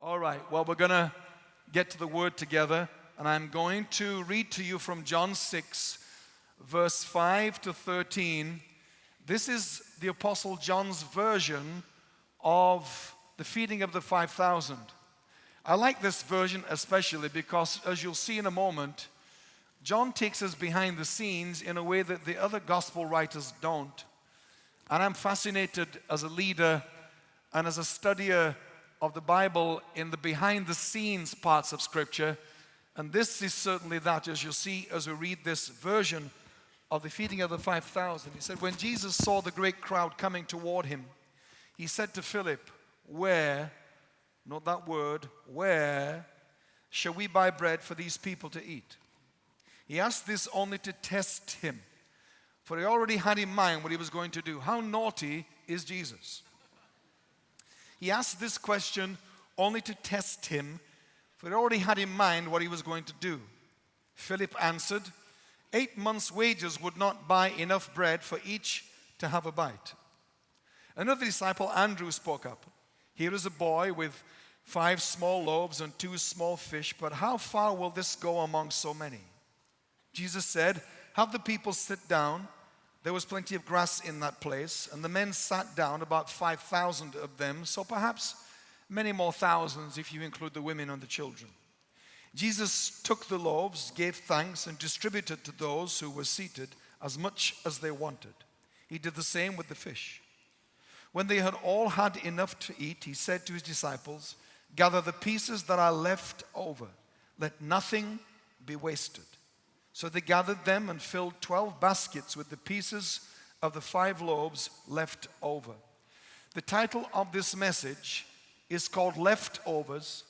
All right, well, we're going to get to the word together, and I'm going to read to you from John 6, verse 5 to 13. This is the Apostle John's version of the feeding of the 5,000. I like this version especially because, as you'll see in a moment, John takes us behind the scenes in a way that the other gospel writers don't. And I'm fascinated as a leader and as a studier of the Bible in the behind the scenes parts of Scripture. And this is certainly that, as you'll see as we read this version of the feeding of the 5,000. He said, When Jesus saw the great crowd coming toward him, he said to Philip, Where, not that word, where shall we buy bread for these people to eat? He asked this only to test him, for he already had in mind what he was going to do. How naughty is Jesus? He asked this question only to test him, for he already had in mind what he was going to do. Philip answered, Eight months' wages would not buy enough bread for each to have a bite. Another disciple, Andrew, spoke up. Here is a boy with five small loaves and two small fish, but how far will this go among so many? Jesus said, Have the people sit down. There was plenty of grass in that place, and the men sat down, about 5,000 of them, so perhaps many more thousands if you include the women and the children. Jesus took the loaves, gave thanks, and distributed to those who were seated as much as they wanted. He did the same with the fish. When they had all had enough to eat, he said to his disciples, Gather the pieces that are left over, let nothing be wasted. So they gathered them and filled 12 baskets with the pieces of the five loaves left over. The title of this message is called Leftovers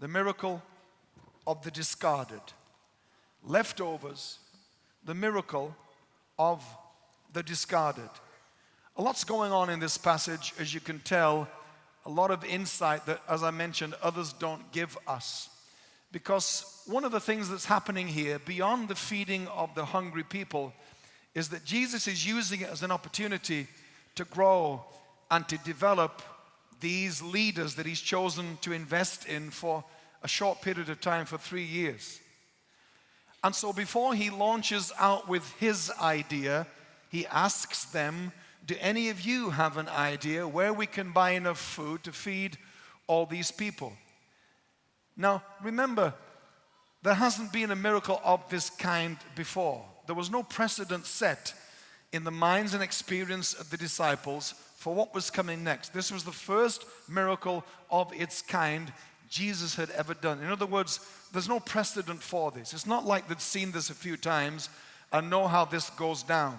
The Miracle of the Discarded. Leftovers, the miracle of the discarded. A lot's going on in this passage, as you can tell, a lot of insight that, as I mentioned, others don't give us. Because one of the things that's happening here, beyond the feeding of the hungry people, is that Jesus is using it as an opportunity to grow and to develop these leaders that he's chosen to invest in for a short period of time for three years. And so before he launches out with his idea, he asks them, do any of you have an idea where we can buy enough food to feed all these people? Now, remember, there hasn't been a miracle of this kind before. There was no precedent set in the minds and experience of the disciples for what was coming next. This was the first miracle of its kind Jesus had ever done. In other words, there's no precedent for this. It's not like they'd seen this a few times and know how this goes down.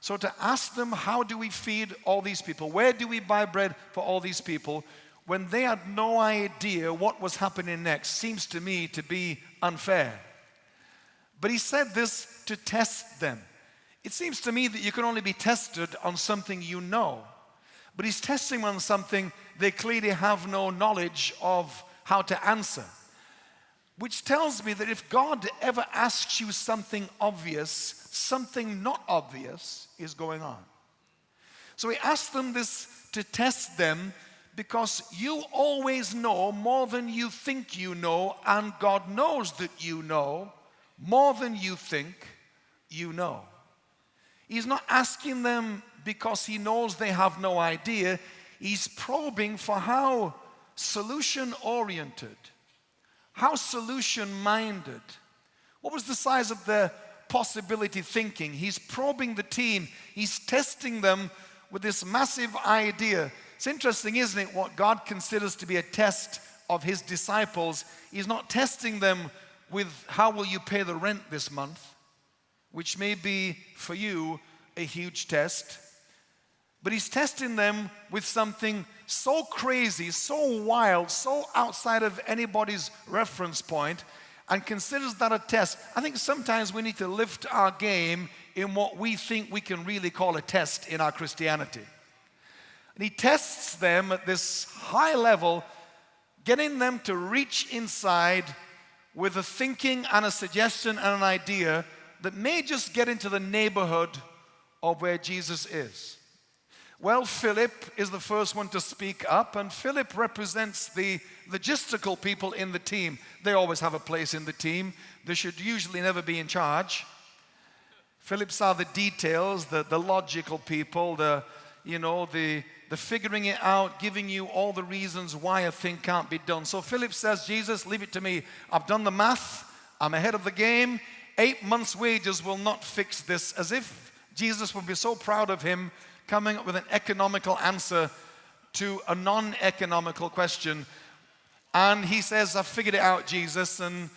So to ask them, how do we feed all these people? Where do we buy bread for all these people? When they had no idea what was happening next seems to me to be unfair. But he said this to test them. It seems to me that you can only be tested on something you know. But he's testing on something they clearly have no knowledge of how to answer. Which tells me that if God ever asks you something obvious, something not obvious is going on. So he asked them this to test them because you always know more than you think you know, and God knows that you know more than you think you know. He's not asking them because he knows they have no idea. He's probing for how solution oriented, how solution minded. What was the size of their possibility thinking? He's probing the team, he's testing them with this massive idea it's interesting, isn't it, what God considers to be a test of his disciples. He's not testing them with how will you pay the rent this month, which may be for you a huge test. But he's testing them with something so crazy, so wild, so outside of anybody's reference point, and considers that a test. I think sometimes we need to lift our game in what we think we can really call a test in our Christianity. And he tests them at this high level, getting them to reach inside with a thinking and a suggestion and an idea that may just get into the neighborhood of where Jesus is. Well, Philip is the first one to speak up, and Philip represents the logistical people in the team. They always have a place in the team. They should usually never be in charge. Phillips are the details, the, the logical people, the, you know, the, the figuring it out, giving you all the reasons why a thing can't be done. So Philip says, Jesus, leave it to me. I've done the math. I'm ahead of the game. Eight months' wages will not fix this. As if Jesus would be so proud of him coming up with an economical answer to a non-economical question. And he says, "I've figured it out, Jesus. And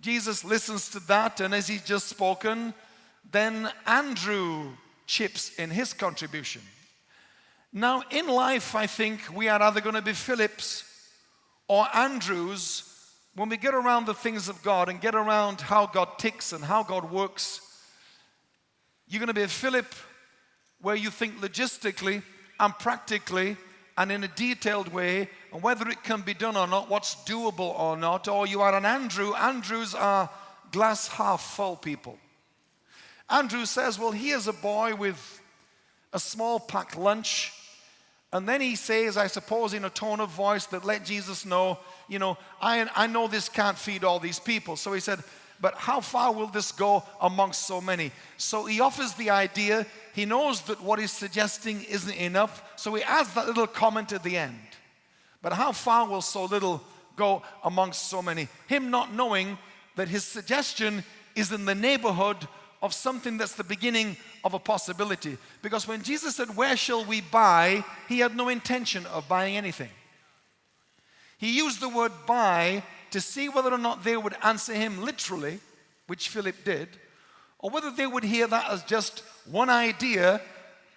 Jesus listens to that. And as he's just spoken, then Andrew chips in his contribution. Now, in life, I think we are either going to be Phillips or Andrews when we get around the things of God and get around how God ticks and how God works. You're going to be a Philip where you think logistically and practically and in a detailed way and whether it can be done or not, what's doable or not, or you are an Andrew. Andrews are glass half full people. Andrew says, Well, here's a boy with a small packed lunch. And then he says, I suppose, in a tone of voice that let Jesus know, you know, I, I know this can't feed all these people. So he said, but how far will this go amongst so many? So he offers the idea. He knows that what he's suggesting isn't enough. So he adds that little comment at the end. But how far will so little go amongst so many? Him not knowing that his suggestion is in the neighborhood of something that's the beginning of a possibility. Because when Jesus said, Where shall we buy? he had no intention of buying anything. He used the word buy to see whether or not they would answer him literally, which Philip did, or whether they would hear that as just one idea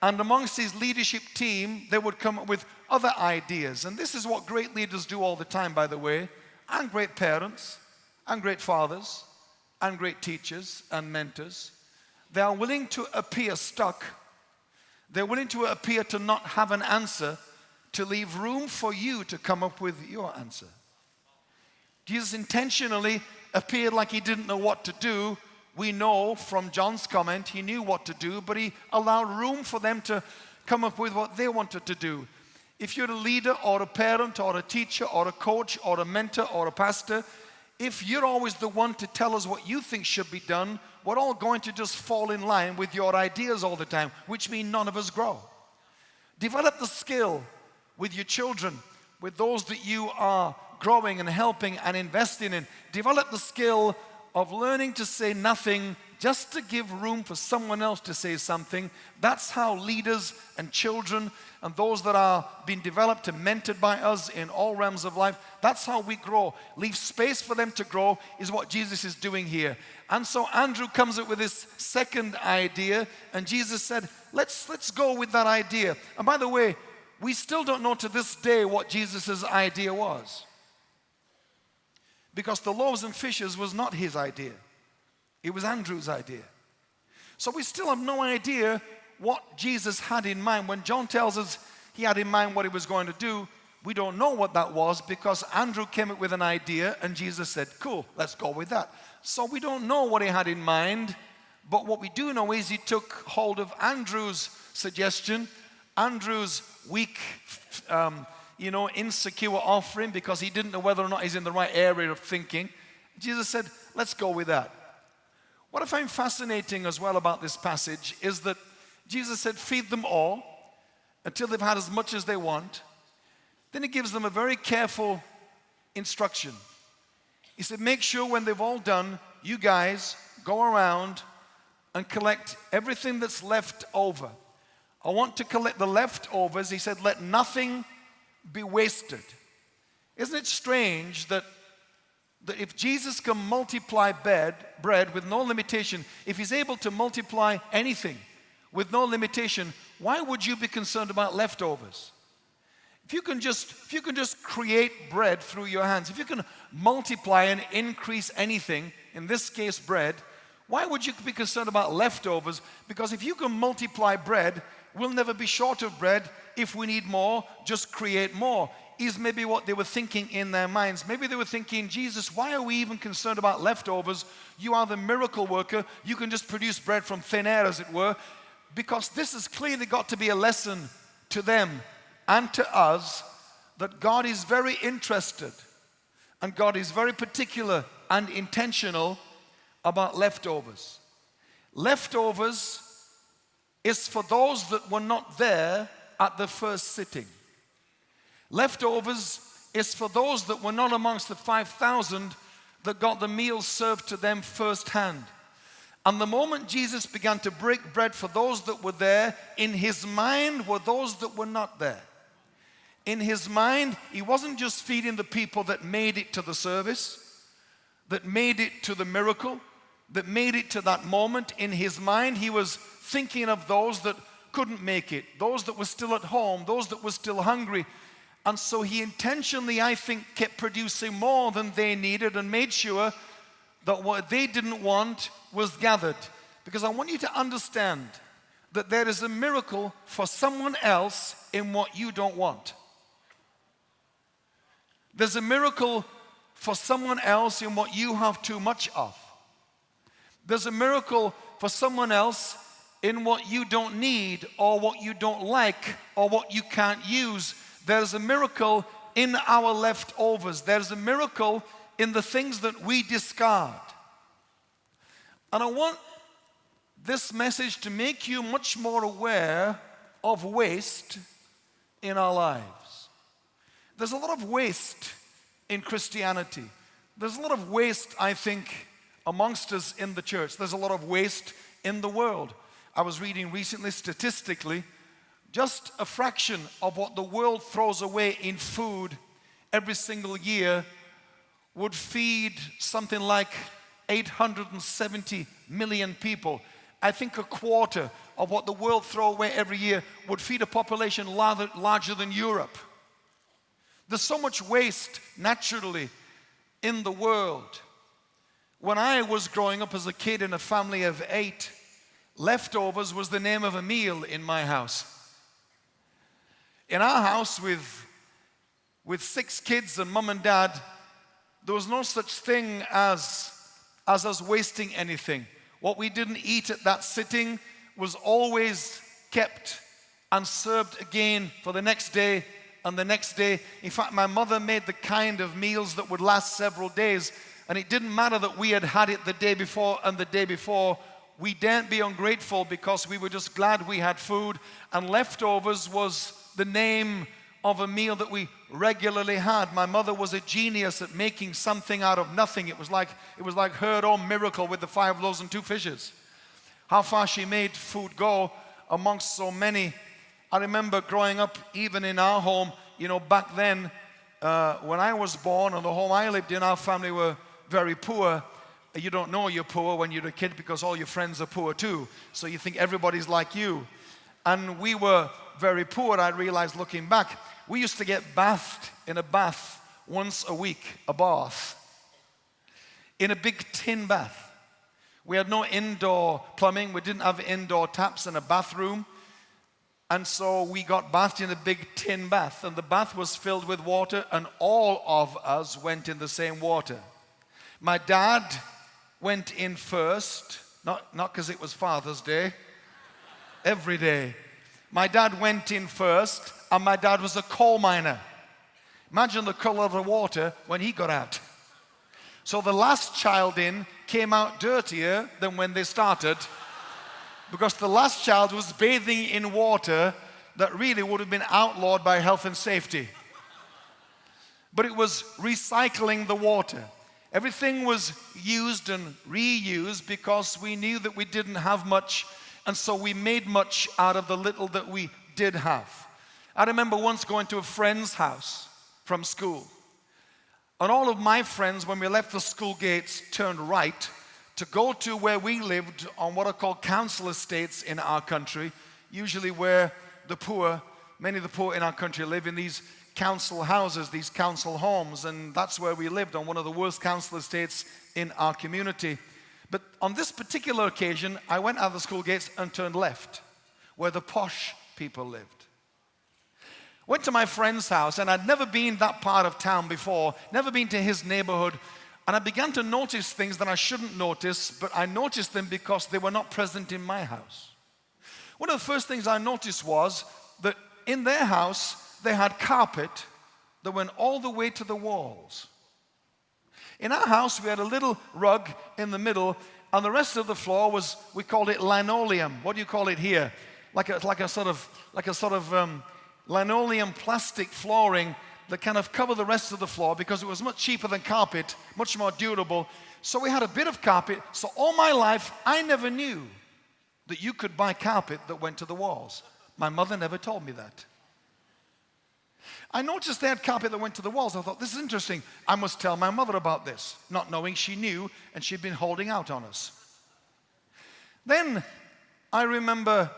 and amongst his leadership team, they would come up with other ideas. And this is what great leaders do all the time, by the way, and great parents, and great fathers, and great teachers and mentors. They are willing to appear stuck. They're willing to appear to not have an answer to leave room for you to come up with your answer. Jesus intentionally appeared like he didn't know what to do. We know from John's comment he knew what to do, but he allowed room for them to come up with what they wanted to do. If you're a leader or a parent or a teacher or a coach or a mentor or a pastor, if you're always the one to tell us what you think should be done, we're all going to just fall in line with your ideas all the time, which means none of us grow. Develop the skill with your children, with those that you are growing and helping and investing in. Develop the skill of learning to say nothing just to give room for someone else to say something. That's how leaders and children and those that are being developed and mentored by us in all realms of life, that's how we grow. Leave space for them to grow is what Jesus is doing here. And so Andrew comes up with this second idea, and Jesus said, let's, let's go with that idea. And by the way, we still don't know to this day what Jesus' idea was. Because the loaves and fishes was not his idea. It was Andrew's idea. So we still have no idea what Jesus had in mind. When John tells us he had in mind what he was going to do, we don't know what that was because Andrew came up with an idea and Jesus said, Cool, let's go with that. So we don't know what he had in mind, but what we do know is he took hold of Andrew's suggestion, Andrew's weak, um, you know, insecure offering because he didn't know whether or not he's in the right area of thinking. Jesus said, Let's go with that. What I find fascinating as well about this passage is that Jesus said, Feed them all until they've had as much as they want. Then he gives them a very careful instruction. He said, Make sure when they've all done, you guys go around and collect everything that's left over. I want to collect the leftovers. He said, Let nothing be wasted. Isn't it strange that, that if Jesus can multiply bread, bread with no limitation, if he's able to multiply anything with no limitation, why would you be concerned about leftovers? If you can just, if you can just create bread through your hands, if you can multiply and increase anything, in this case bread, why would you be concerned about leftovers? Because if you can multiply bread, we'll never be short of bread. If we need more, just create more. Is maybe what they were thinking in their minds. Maybe they were thinking, Jesus, why are we even concerned about leftovers? You are the miracle worker. You can just produce bread from thin air, as it were. Because this has clearly got to be a lesson to them and to us that God is very interested and God is very particular and intentional about leftovers. Leftovers is for those that were not there at the first sitting. Leftovers is for those that were not amongst the 5,000 that got the meal served to them firsthand. And the moment Jesus began to break bread for those that were there, in his mind were those that were not there. In his mind, he wasn't just feeding the people that made it to the service, that made it to the miracle, that made it to that moment. In his mind, he was thinking of those that couldn't make it, those that were still at home, those that were still hungry. And so he intentionally, I think, kept producing more than they needed and made sure that what they didn't want was gathered. Because I want you to understand that there is a miracle for someone else in what you don't want. There's a miracle for someone else in what you have too much of. There's a miracle for someone else in what you don't need or what you don't like or what you can't use. There's a miracle in our leftovers. There's a miracle in the things that we discard. And I want this message to make you much more aware of waste in our lives. There's a lot of waste in Christianity. There's a lot of waste, I think, amongst us in the church. There's a lot of waste in the world. I was reading recently, statistically, just a fraction of what the world throws away in food every single year would feed something like 870 million people. I think a quarter of what the world throw away every year would feed a population larger, larger than Europe. There's so much waste naturally in the world. When I was growing up as a kid in a family of eight, leftovers was the name of a meal in my house. In our house with, with six kids and mom and dad, there was no such thing as, as us wasting anything. What we didn't eat at that sitting was always kept and served again for the next day and the next day. In fact, my mother made the kind of meals that would last several days. And it didn't matter that we had had it the day before and the day before. We daren't be ungrateful because we were just glad we had food. And leftovers was the name of a meal that we regularly had. My mother was a genius at making something out of nothing. It was like, it was like her own miracle with the five loaves and two fishes. How far she made food go amongst so many. I remember growing up, even in our home, you know, back then, uh, when I was born and the home I lived in, our family were very poor. You don't know you're poor when you're a kid because all your friends are poor too. So you think everybody's like you. And we were very poor, I realized looking back. We used to get bathed in a bath once a week, a bath, in a big tin bath. We had no indoor plumbing, we didn't have indoor taps in a bathroom. And so we got bathed in a big tin bath, and the bath was filled with water, and all of us went in the same water. My dad went in first, not because it was Father's Day, every day. My dad went in first, and my dad was a coal miner. Imagine the color of the water when he got out. So the last child in came out dirtier than when they started because the last child was bathing in water that really would have been outlawed by health and safety. But it was recycling the water. Everything was used and reused because we knew that we didn't have much and so we made much out of the little that we did have. I remember once going to a friend's house from school. And all of my friends, when we left the school gates, turned right to go to where we lived on what are called council estates in our country, usually where the poor, many of the poor in our country live in these council houses, these council homes, and that's where we lived on one of the worst council estates in our community. But on this particular occasion, I went out of the school gates and turned left, where the posh people lived. Went to my friend's house, and I'd never been that part of town before, never been to his neighborhood, and I began to notice things that I shouldn't notice, but I noticed them because they were not present in my house. One of the first things I noticed was that in their house, they had carpet that went all the way to the walls. In our house, we had a little rug in the middle, and the rest of the floor was, we called it linoleum. What do you call it here? Like a, like a sort of, like a sort of um, linoleum plastic flooring that kind of covered the rest of the floor because it was much cheaper than carpet, much more durable. So we had a bit of carpet. So all my life, I never knew that you could buy carpet that went to the walls. My mother never told me that. I noticed they had carpet that went to the walls. I thought, this is interesting. I must tell my mother about this, not knowing she knew and she'd been holding out on us. Then I remember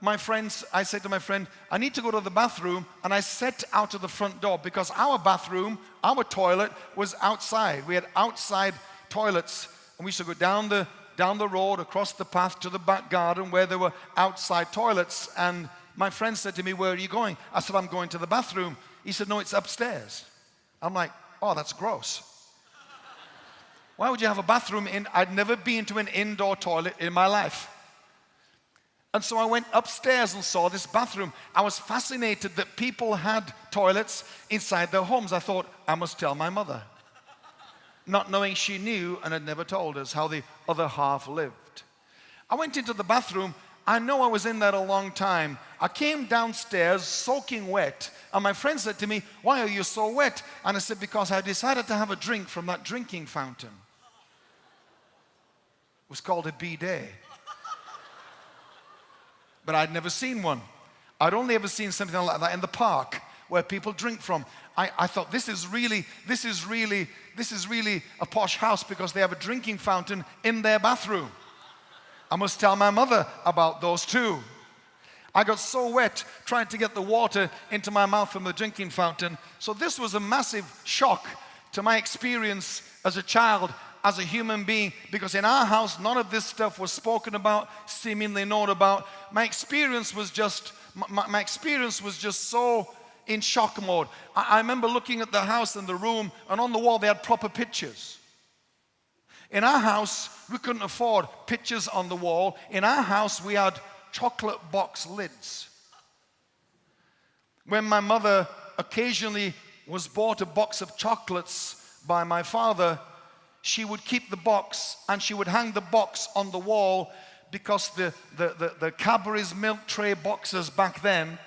my friends, I said to my friend, I need to go to the bathroom, and I set out of the front door because our bathroom, our toilet was outside. We had outside toilets, and we used to go down the down the road, across the path to the back garden where there were outside toilets. And my friend said to me, Where are you going? I said, I'm going to the bathroom. He said, No, it's upstairs. I'm like, Oh, that's gross. Why would you have a bathroom in? I'd never been to an indoor toilet in my life. And so I went upstairs and saw this bathroom. I was fascinated that people had toilets inside their homes. I thought, I must tell my mother. Not knowing she knew and had never told us how the other half lived. I went into the bathroom. I know I was in there a long time. I came downstairs soaking wet, and my friend said to me, Why are you so wet? And I said, Because I decided to have a drink from that drinking fountain. It was called a bidet but I'd never seen one. I'd only ever seen something like that in the park where people drink from. I, I, thought this is really, this is really, this is really a posh house because they have a drinking fountain in their bathroom. I must tell my mother about those too. I got so wet trying to get the water into my mouth from the drinking fountain. So this was a massive shock to my experience as a child as a human being because in our house, none of this stuff was spoken about, seemingly known about. My experience was just, my, my experience was just so in shock mode. I, I remember looking at the house and the room, and on the wall they had proper pictures. In our house, we couldn't afford pictures on the wall. In our house, we had chocolate box lids. When my mother occasionally was bought a box of chocolates by my father, she would keep the box and she would hang the box on the wall because the, the, the, the Cadbury's milk tray boxes back then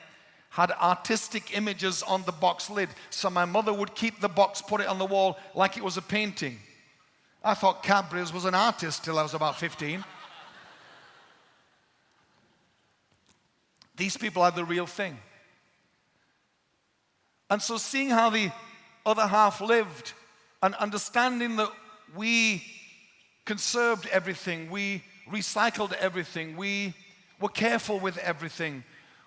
had artistic images on the box lid. So my mother would keep the box, put it on the wall like it was a painting. I thought Cadbury's was an artist till I was about 15. These people had the real thing. And so seeing how the other half lived and understanding that we conserved everything, we recycled everything, we were careful with everything.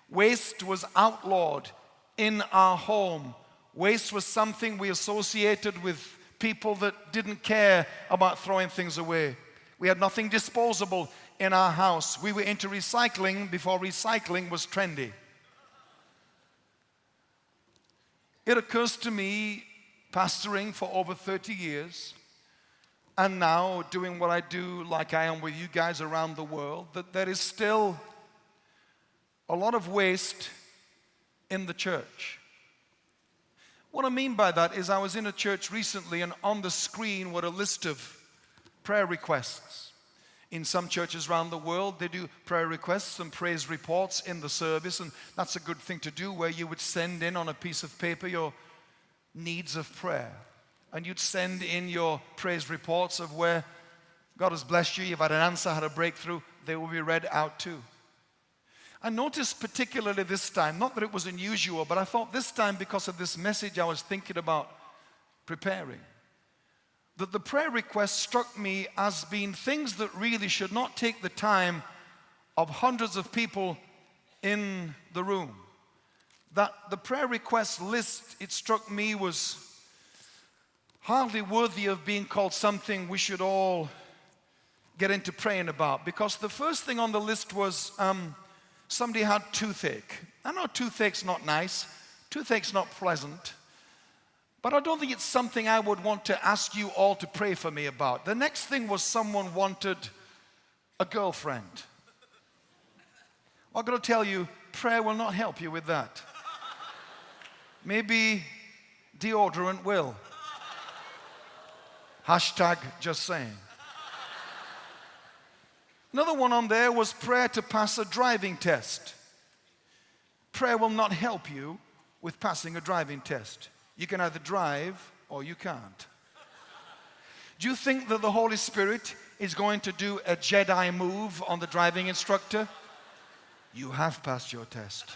Waste was outlawed in our home. Waste was something we associated with people that didn't care about throwing things away. We had nothing disposable in our house. We were into recycling before recycling was trendy. It occurs to me, pastoring for over 30 years, and now doing what I do, like I am with you guys around the world, that there is still a lot of waste in the church. What I mean by that is, I was in a church recently, and on the screen were a list of prayer requests. In some churches around the world, they do prayer requests and praise reports in the service, and that's a good thing to do where you would send in on a piece of paper your needs of prayer and you'd send in your praise reports of where God has blessed you, you've had an answer, had a breakthrough, they will be read out too. I noticed particularly this time, not that it was unusual, but I thought this time because of this message I was thinking about preparing, that the prayer requests struck me as being things that really should not take the time of hundreds of people in the room. That the prayer request list, it struck me, was hardly worthy of being called something we should all get into praying about because the first thing on the list was um, somebody had toothache. I know toothache's not nice, toothache's not pleasant, but I don't think it's something I would want to ask you all to pray for me about. The next thing was someone wanted a girlfriend. I'm going to tell you, prayer will not help you with that. Maybe deodorant will. Hashtag just saying. Another one on there was prayer to pass a driving test. Prayer will not help you with passing a driving test. You can either drive or you can't. Do you think that the Holy Spirit is going to do a Jedi move on the driving instructor? You have passed your test.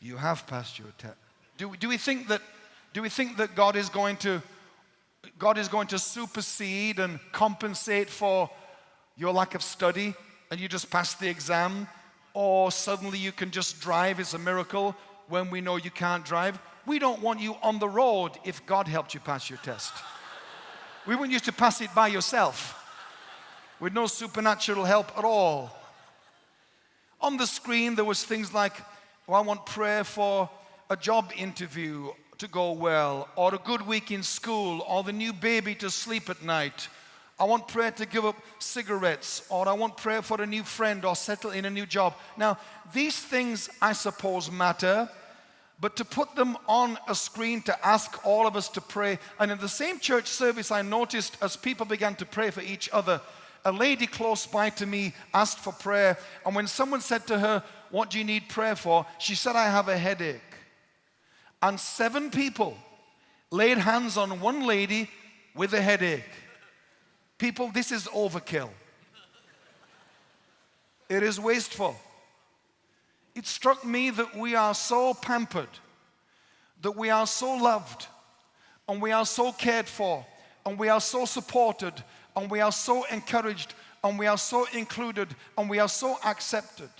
You have passed your test. Do, do we think that do we think that God is going to God is going to supersede and compensate for your lack of study and you just pass the exam or suddenly you can just drive. It's a miracle when we know you can't drive. We don't want you on the road if God helped you pass your test. We want you to pass it by yourself with no supernatural help at all. On the screen there was things like I want prayer for a job interview to go well, or a good week in school, or the new baby to sleep at night. I want prayer to give up cigarettes, or I want prayer for a new friend or settle in a new job. Now, these things I suppose matter, but to put them on a screen to ask all of us to pray, and in the same church service, I noticed as people began to pray for each other, a lady close by to me asked for prayer, and when someone said to her, What do you need prayer for? she said, I have a headache and seven people laid hands on one lady with a headache. People, this is overkill. It is wasteful. It struck me that we are so pampered, that we are so loved, and we are so cared for, and we are so supported, and we are so encouraged, and we are so included, and we are so accepted.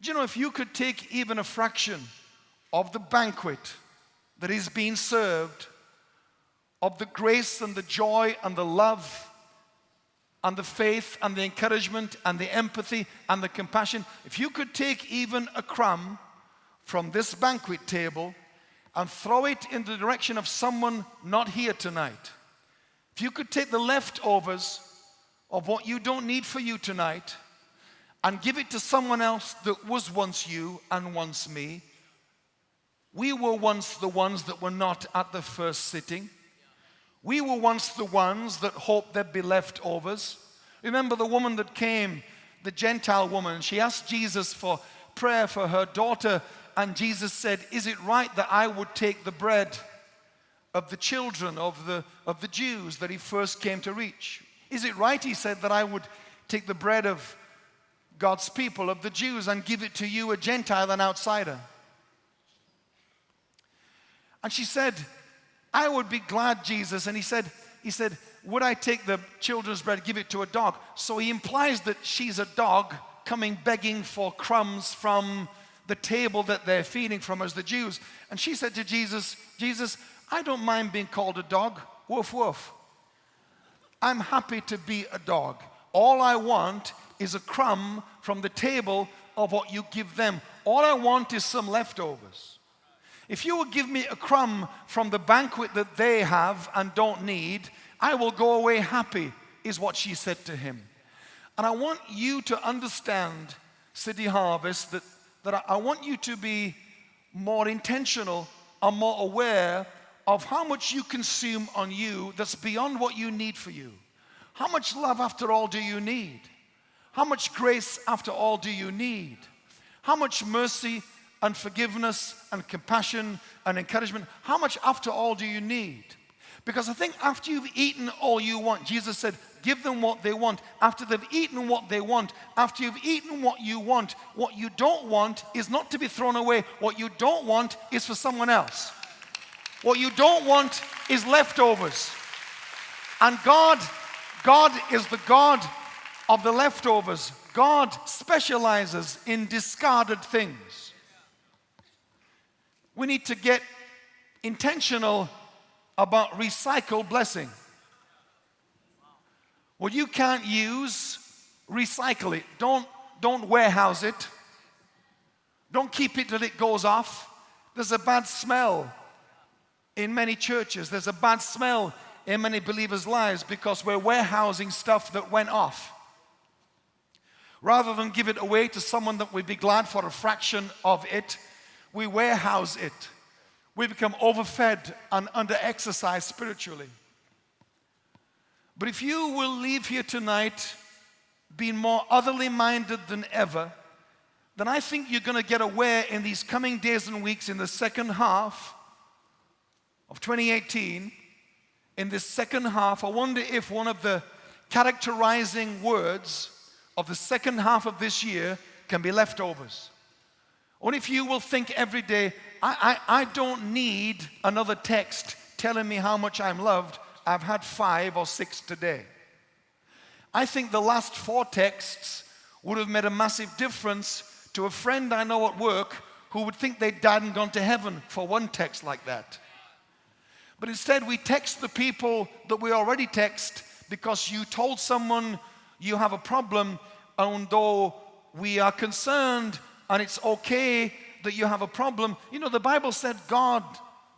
Do you know if you could take even a fraction of the banquet that is being served, of the grace and the joy and the love and the faith and the encouragement and the empathy and the compassion, if you could take even a crumb from this banquet table and throw it in the direction of someone not here tonight, if you could take the leftovers of what you don't need for you tonight and give it to someone else that was once you and once me, we were once the ones that were not at the first sitting. We were once the ones that hoped there'd be leftovers. Remember the woman that came, the Gentile woman, she asked Jesus for prayer for her daughter, and Jesus said, Is it right that I would take the bread of the children of the, of the Jews that he first came to reach? Is it right, he said, that I would take the bread of God's people, of the Jews, and give it to you, a Gentile, an outsider? And she said, I would be glad, Jesus. And he said, he said, would I take the children's bread, give it to a dog? So he implies that she's a dog coming begging for crumbs from the table that they're feeding from as the Jews. And she said to Jesus, Jesus, I don't mind being called a dog. Woof, woof. I'm happy to be a dog. All I want is a crumb from the table of what you give them. All I want is some leftovers. If you will give me a crumb from the banquet that they have and don't need, I will go away happy, is what she said to him. And I want you to understand, City Harvest, that, that I want you to be more intentional and more aware of how much you consume on you that's beyond what you need for you. How much love, after all, do you need? How much grace, after all, do you need? How much mercy and forgiveness and compassion and encouragement, how much after all do you need? Because I think after you've eaten all you want, Jesus said, give them what they want. After they've eaten what they want, after you've eaten what you want, what you don't want is not to be thrown away. What you don't want is for someone else. What you don't want is leftovers. And God, God is the God of the leftovers. God specializes in discarded things. We need to get intentional about recycled blessing. What you can't use, recycle it. Don't, don't warehouse it. Don't keep it till it goes off. There's a bad smell in many churches. There's a bad smell in many believers' lives because we're warehousing stuff that went off. Rather than give it away to someone that would be glad for a fraction of it, we warehouse it. We become overfed and underexercised spiritually. But if you will leave here tonight being more otherly minded than ever, then I think you're going to get aware in these coming days and weeks in the second half of 2018. In this second half, I wonder if one of the characterizing words of the second half of this year can be leftovers. Or if you will think every day, I, I, I don't need another text telling me how much I'm loved. I've had five or six today. I think the last four texts would have made a massive difference to a friend I know at work who would think they'd died and gone to heaven for one text like that. But instead, we text the people that we already text because you told someone you have a problem, and though we are concerned and it's okay that you have a problem, you know, the Bible said God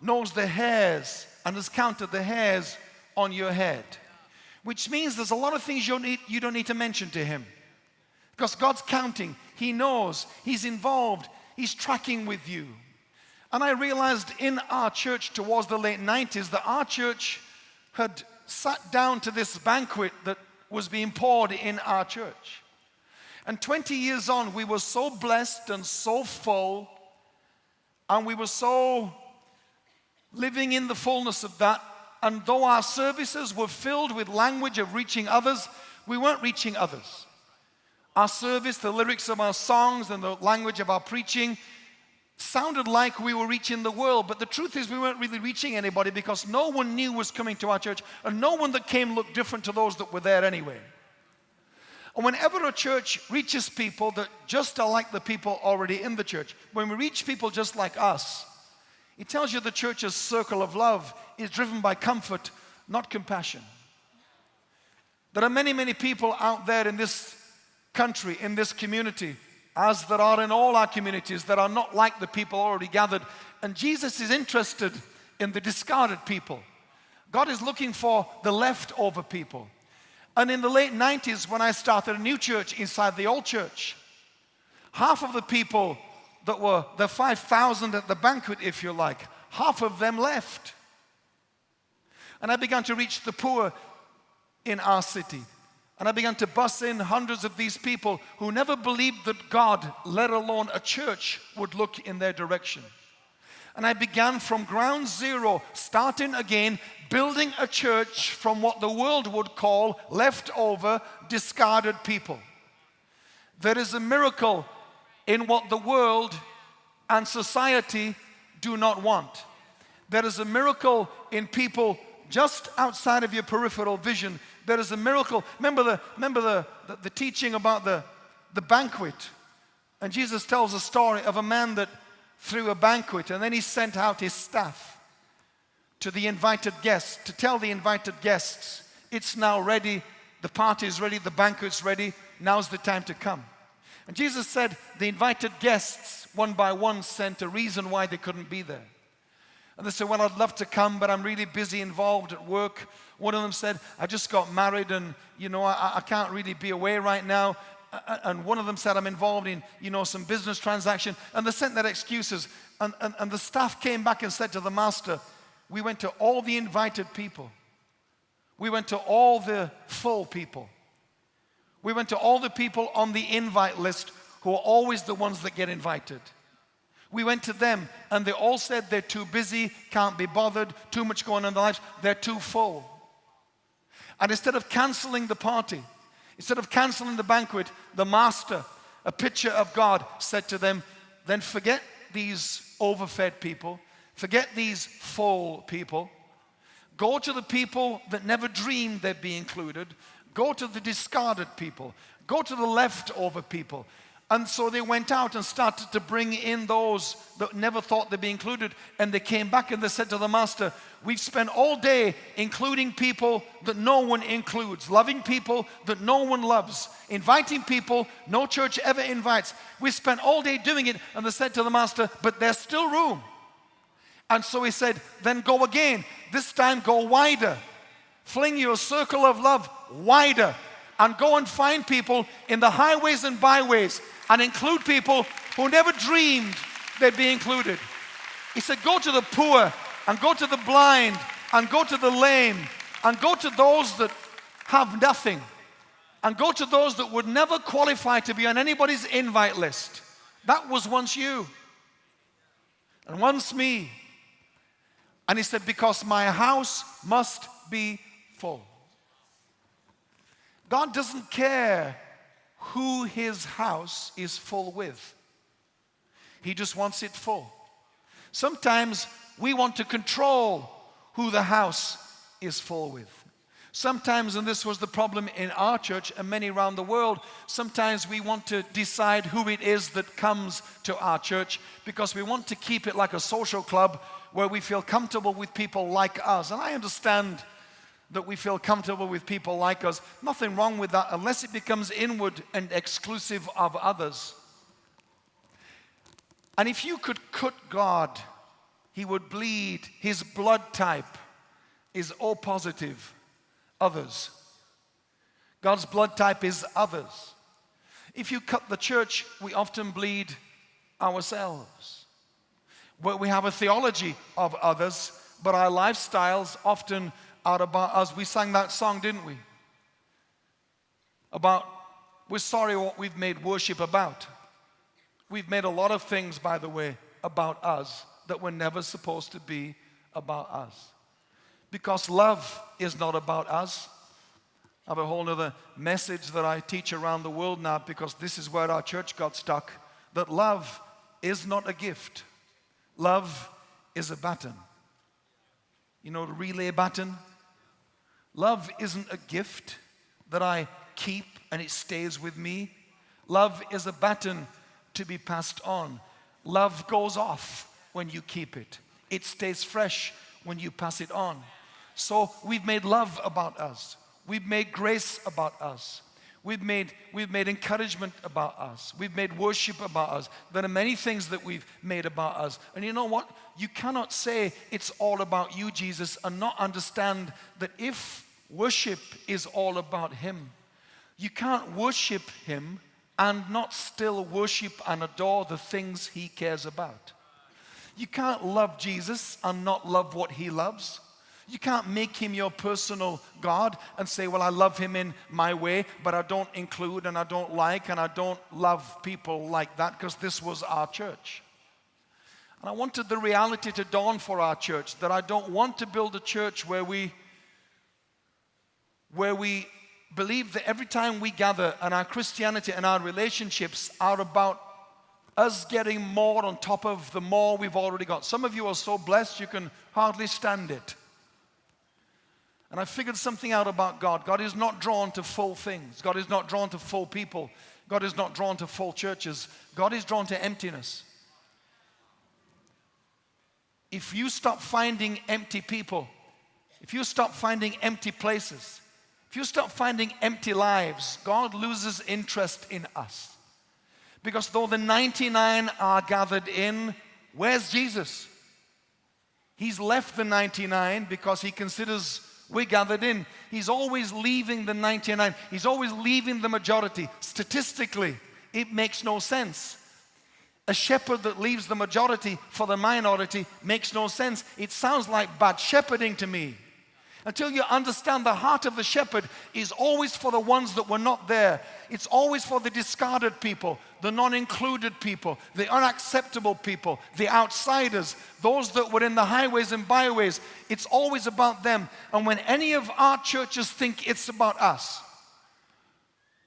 knows the hairs and has counted the hairs on your head. Which means there's a lot of things you don't need, you don't need to mention to Him. Because God's counting, He knows, He's involved, He's tracking with you. And I realized in our church towards the late 90s that our church had sat down to this banquet that was being poured in our church. And 20 years on, we were so blessed and so full, and we were so living in the fullness of that. And though our services were filled with language of reaching others, we weren't reaching others. Our service, the lyrics of our songs, and the language of our preaching sounded like we were reaching the world, but the truth is we weren't really reaching anybody because no one knew was coming to our church, and no one that came looked different to those that were there anyway. And whenever a church reaches people that just are like the people already in the church, when we reach people just like us, it tells you the church's circle of love is driven by comfort, not compassion. There are many, many people out there in this country, in this community, as there are in all our communities that are not like the people already gathered. And Jesus is interested in the discarded people. God is looking for the leftover people. And in the late 90s, when I started a new church inside the old church, half of the people that were the 5,000 at the banquet, if you like, half of them left. And I began to reach the poor in our city. And I began to bus in hundreds of these people who never believed that God, let alone a church, would look in their direction. And I began from ground zero, starting again, building a church from what the world would call leftover, discarded people. There is a miracle in what the world and society do not want. There is a miracle in people just outside of your peripheral vision there is a miracle. Remember the, remember the, the, the teaching about the, the banquet. And Jesus tells a story of a man that threw a banquet and then he sent out his staff to the invited guests to tell the invited guests, it's now ready, the party is ready, the banquet's ready, now's the time to come. And Jesus said the invited guests, one by one, sent a reason why they couldn't be there. And they said, Well, I'd love to come, but I'm really busy involved at work. One of them said, I just got married and, you know, I, I can't really be away right now. And one of them said, I'm involved in, you know, some business transaction. And they sent their excuses. And, and, and the staff came back and said to the master, We went to all the invited people. We went to all the full people. We went to all the people on the invite list who are always the ones that get invited. We went to them and they all said they're too busy, can't be bothered, too much going on in their lives, they're too full. And instead of canceling the party, instead of canceling the banquet, the master, a picture of God, said to them, Then forget these overfed people, forget these full people. Go to the people that never dreamed they'd be included. Go to the discarded people. Go to the leftover people. And so they went out and started to bring in those that never thought they'd be included. And they came back and they said to the master, We've spent all day including people that no one includes, loving people that no one loves, inviting people no church ever invites. We spent all day doing it. And they said to the master, But there's still room. And so he said, Then go again. This time go wider. Fling your circle of love wider and go and find people in the highways and byways and include people who never dreamed they'd be included. He said, Go to the poor and go to the blind and go to the lame and go to those that have nothing and go to those that would never qualify to be on anybody's invite list. That was once you and once me. And he said, Because my house must be full. God doesn't care who his house is full with, he just wants it full. Sometimes we want to control who the house is full with. Sometimes, and this was the problem in our church and many around the world, sometimes we want to decide who it is that comes to our church because we want to keep it like a social club where we feel comfortable with people like us. And I understand that we feel comfortable with people like us. Nothing wrong with that unless it becomes inward and exclusive of others. And if you could cut God, He would bleed. His blood type is O positive others. God's blood type is others. If you cut the church, we often bleed ourselves. We have a theology of others, but our lifestyles often are about us. We sang that song, didn't we? About, we're sorry what we've made worship about. We've made a lot of things, by the way, about us that were never supposed to be about us. Because love is not about us. I have a whole other message that I teach around the world now because this is where our church got stuck. That love is not a gift. Love is a button. You know relay button? Love isn't a gift that I keep and it stays with me. Love is a baton to be passed on. Love goes off when you keep it. It stays fresh when you pass it on. So we've made love about us. We've made grace about us. We've made, we've made encouragement about us. We've made worship about us. There are many things that we've made about us. And you know what? You cannot say it's all about you, Jesus, and not understand that if worship is all about Him, you can't worship Him and not still worship and adore the things He cares about. You can't love Jesus and not love what He loves. You can't make him your personal God and say, Well, I love him in my way, but I don't include and I don't like and I don't love people like that because this was our church. And I wanted the reality to dawn for our church that I don't want to build a church where we where we believe that every time we gather and our Christianity and our relationships are about us getting more on top of the more we've already got. Some of you are so blessed you can hardly stand it. And I figured something out about God. God is not drawn to full things. God is not drawn to full people. God is not drawn to full churches. God is drawn to emptiness. If you stop finding empty people, if you stop finding empty places, if you stop finding empty lives, God loses interest in us. Because though the 99 are gathered in, where's Jesus? He's left the 99 because he considers we're gathered in. He's always leaving the 99. He's always leaving the majority. Statistically, it makes no sense. A shepherd that leaves the majority for the minority makes no sense. It sounds like bad shepherding to me until you understand the heart of the shepherd is always for the ones that were not there. It's always for the discarded people, the non included people, the unacceptable people, the outsiders, those that were in the highways and byways. It's always about them. And when any of our churches think it's about us,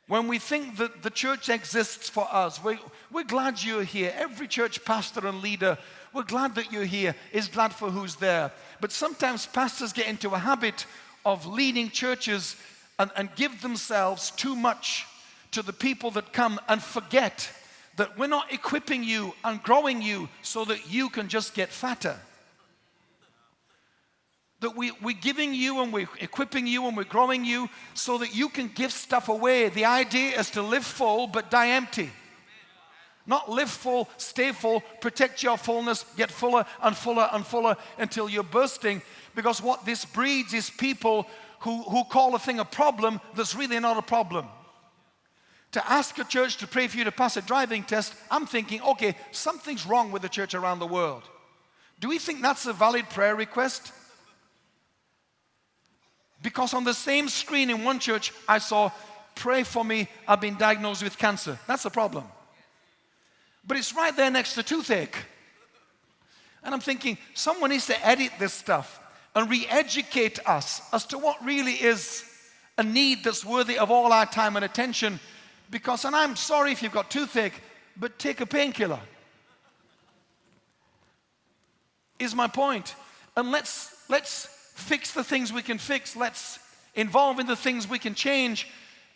when we think that the church exists for us, we, we're glad you're here. Every church pastor and leader we're glad that you're here, is glad for who's there. But sometimes pastors get into a habit of leading churches and, and give themselves too much to the people that come and forget that we're not equipping you and growing you so that you can just get fatter. That we, we're giving you and we're equipping you and we're growing you so that you can give stuff away. The idea is to live full but die empty. Not live full, stay full, protect your fullness, get fuller and fuller and fuller until you're bursting. Because what this breeds is people who, who call a thing a problem that's really not a problem. To ask a church to pray for you to pass a driving test, I'm thinking, okay, something's wrong with the church around the world. Do we think that's a valid prayer request? Because on the same screen in one church, I saw, pray for me, I've been diagnosed with cancer. That's a problem. But it's right there next to toothache. And I'm thinking, someone needs to edit this stuff and re educate us as to what really is a need that's worthy of all our time and attention. Because, and I'm sorry if you've got toothache, but take a painkiller. Is my point. And let's, let's fix the things we can fix. Let's involve in the things we can change.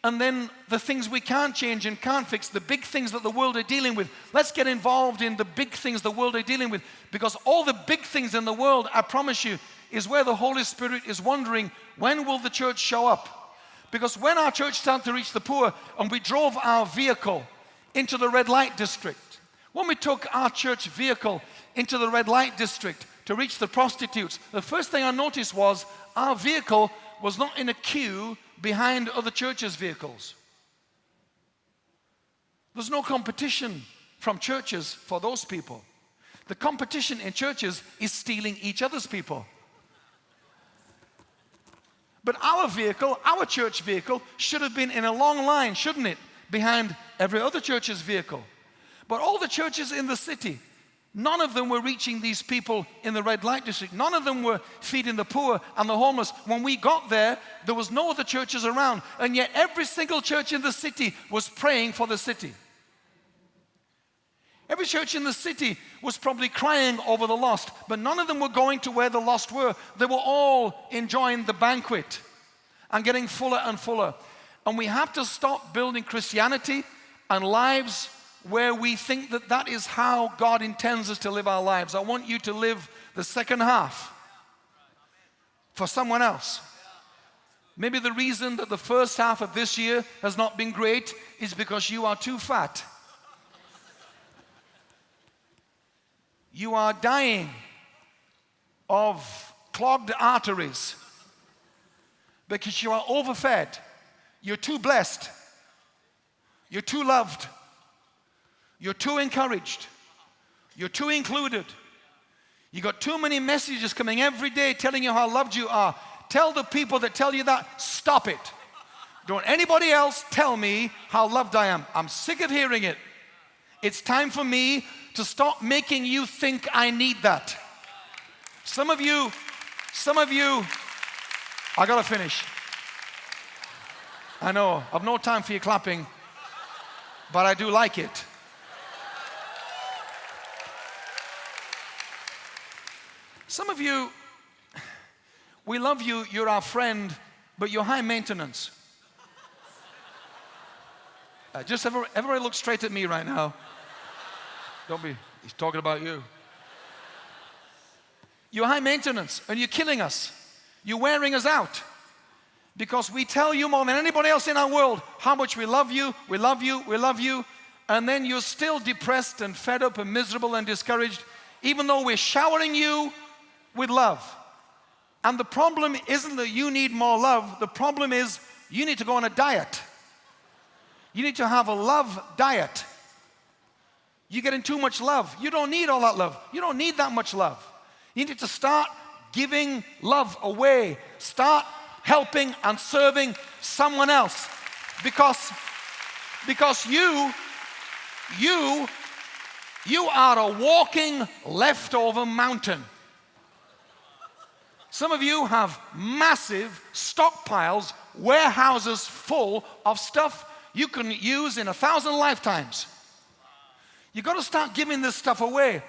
And then the things we can't change and can't fix, the big things that the world are dealing with. Let's get involved in the big things the world are dealing with. Because all the big things in the world, I promise you, is where the Holy Spirit is wondering, when will the church show up? Because when our church started to reach the poor and we drove our vehicle into the red light district, when we took our church vehicle into the red light district to reach the prostitutes, the first thing I noticed was our vehicle was not in a queue behind other churches' vehicles. There's no competition from churches for those people. The competition in churches is stealing each other's people. But our vehicle, our church vehicle, should have been in a long line, shouldn't it? Behind every other church's vehicle. But all the churches in the city, none of them were reaching these people in the red light district. None of them were feeding the poor and the homeless. When we got there, there was no other churches around. And yet every single church in the city was praying for the city. Every church in the city was probably crying over the lost, but none of them were going to where the lost were. They were all enjoying the banquet and getting fuller and fuller. And we have to stop building Christianity and lives where we think that that is how God intends us to live our lives. I want you to live the second half for someone else. Maybe the reason that the first half of this year has not been great is because you are too fat. you are dying of clogged arteries because you are overfed. You're too blessed. You're too loved. You're too encouraged. You're too included. You got too many messages coming every day telling you how loved you are. Tell the people that tell you that, stop it. Don't anybody else tell me how loved I am. I'm sick of hearing it. It's time for me to stop making you think I need that. Some of you, some of you, I gotta finish. I know, I've no time for you clapping, but I do like it. Some of you, we love you, you're our friend, but you're high maintenance. Uh, just everybody, everybody look straight at me right now. Don't be, he's talking about you. You're high maintenance and you're killing us. You're wearing us out. Because we tell you more than anybody else in our world how much we love you, we love you, we love you, and then you're still depressed and fed up and miserable and discouraged, even though we're showering you with love. And the problem isn't that you need more love, the problem is you need to go on a diet. You need to have a love diet. You're getting too much love. You don't need all that love. You don't need that much love. You need to start giving love away. Start helping and serving someone else. Because, because you, you, you are a walking leftover mountain. Some of you have massive stockpiles, warehouses full of stuff you can use in a thousand lifetimes. You've got to start giving this stuff away.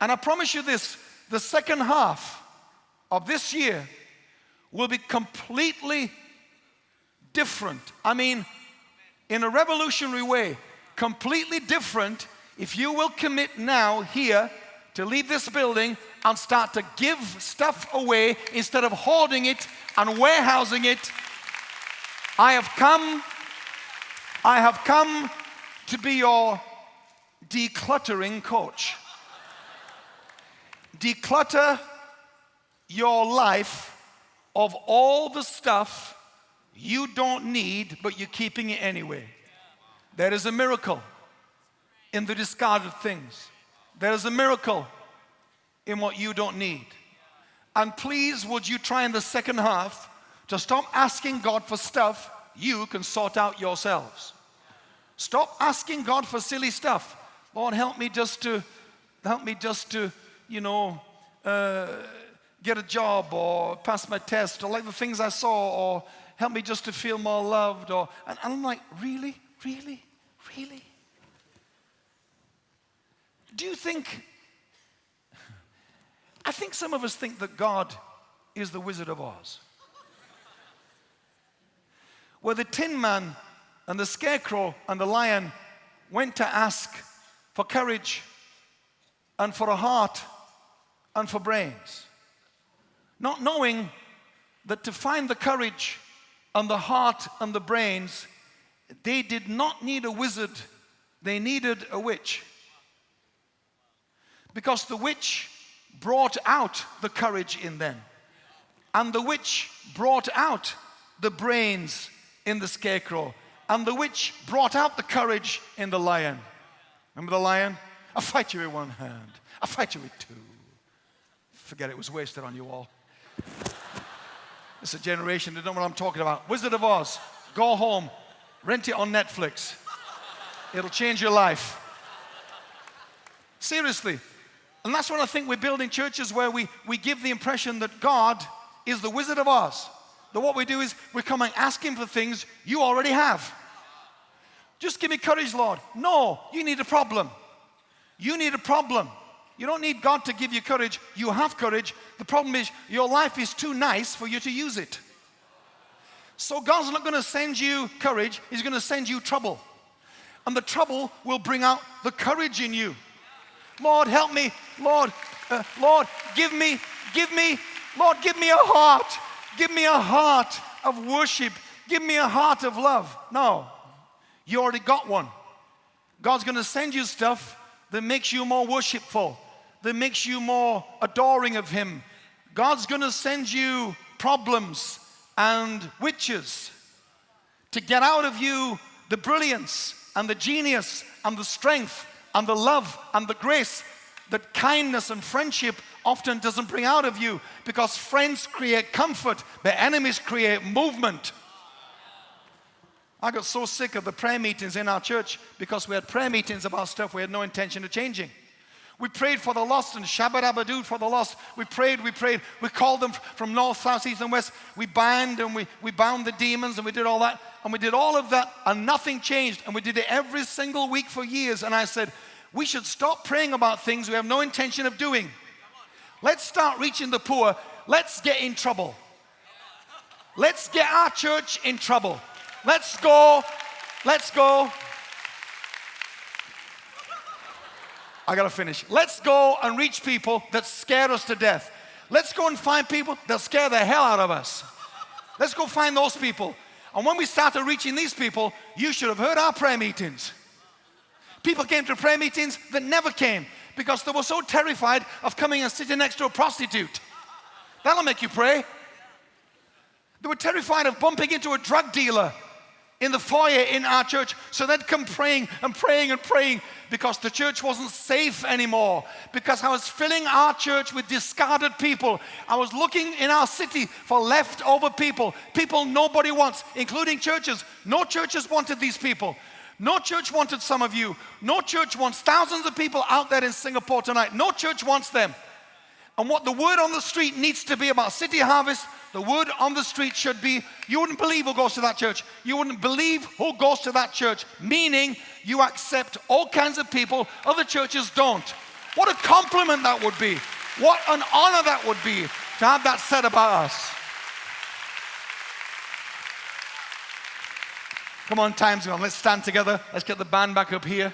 And I promise you this the second half of this year will be completely different. I mean, in a revolutionary way, completely different if you will commit now here to leave this building and start to give stuff away instead of hoarding it and warehousing it. I have come, I have come to be your decluttering coach. Declutter your life of all the stuff you don't need, but you're keeping it anyway. There is a miracle in the discarded things. There is a miracle in what you don't need. And please, would you try in the second half to stop asking God for stuff you can sort out yourselves. Stop asking God for silly stuff. Lord, help me just to, help me just to, you know, uh, get a job or pass my test or like the things I saw or help me just to feel more loved or, and I'm like, really, really, really? Do you think, I think some of us think that God is the Wizard of Oz where the tin man and the scarecrow and the lion went to ask for courage and for a heart and for brains. Not knowing that to find the courage and the heart and the brains, they did not need a wizard, they needed a witch. Because the witch brought out the courage in them, and the witch brought out the brains in the scarecrow, and the witch brought out the courage in the lion. Remember the lion? I'll fight you with one hand, I'll fight you with two. Forget it was wasted on you all. It's a generation that don't know what I'm talking about. Wizard of Oz, go home, rent it on Netflix. It'll change your life. Seriously. And that's what I think we're building churches where we, we give the impression that God is the Wizard of Oz that what we do is we come and ask Him for things you already have. Just give me courage, Lord. No, you need a problem. You need a problem. You don't need God to give you courage. You have courage. The problem is your life is too nice for you to use it. So God's not going to send you courage, He's going to send you trouble. And the trouble will bring out the courage in you. Lord, help me. Lord, uh, Lord, give me, give me, Lord, give me a heart Give me a heart of worship. Give me a heart of love. No, you already got one. God's going to send you stuff that makes you more worshipful, that makes you more adoring of Him. God's going to send you problems and witches to get out of you the brilliance and the genius and the strength and the love and the grace that kindness and friendship often doesn't bring out of you because friends create comfort, but enemies create movement. I got so sick of the prayer meetings in our church because we had prayer meetings about stuff we had no intention of changing. We prayed for the lost and Shabbat Abadud for the lost. We prayed, we prayed. We called them from north, south, east, and west. We bind and we, we bound the demons and we did all that. And we did all of that and nothing changed. And we did it every single week for years. And I said, we should stop praying about things we have no intention of doing. Let's start reaching the poor. Let's get in trouble. Let's get our church in trouble. Let's go. Let's go. I gotta finish. Let's go and reach people that scare us to death. Let's go and find people that scare the hell out of us. Let's go find those people. And when we started reaching these people, you should have heard our prayer meetings. People came to prayer meetings that never came because they were so terrified of coming and sitting next to a prostitute. That'll make you pray. They were terrified of bumping into a drug dealer in the foyer in our church. So they'd come praying and praying and praying because the church wasn't safe anymore. Because I was filling our church with discarded people. I was looking in our city for leftover people, people nobody wants, including churches. No churches wanted these people. No church wanted some of you. No church wants thousands of people out there in Singapore tonight. No church wants them. And what the word on the street needs to be about City Harvest, the word on the street should be you wouldn't believe who goes to that church. You wouldn't believe who goes to that church, meaning you accept all kinds of people, other churches don't. What a compliment that would be. What an honor that would be to have that said about us. Come on, time's gone. Let's stand together. Let's get the band back up here.